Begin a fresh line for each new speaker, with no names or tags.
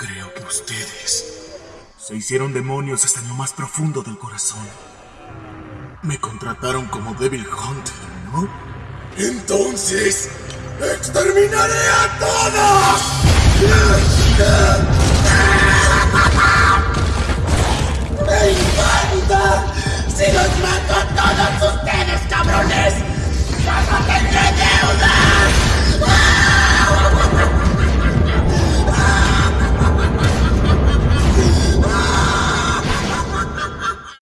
Creo que ustedes se hicieron demonios hasta en lo más profundo del corazón. Me contrataron como Devil Hunter, ¿no? Entonces, exterminaré a todos.